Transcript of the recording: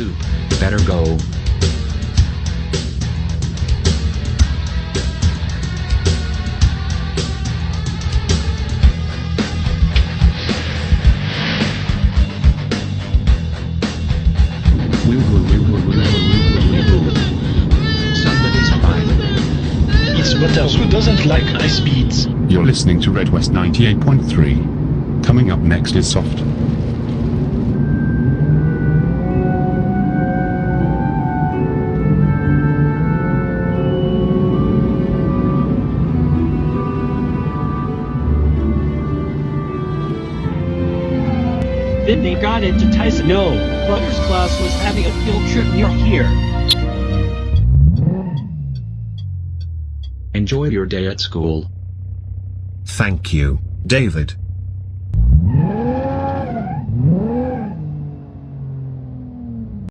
Oop, better go. Somebody's fine. It's Butters who doesn't like high speeds. You're listening to Red West 98.3. Coming up next is Soft. Then they got into Tyson. No, Butters class was having a field trip near here. Enjoy your day at school. Thank you, David.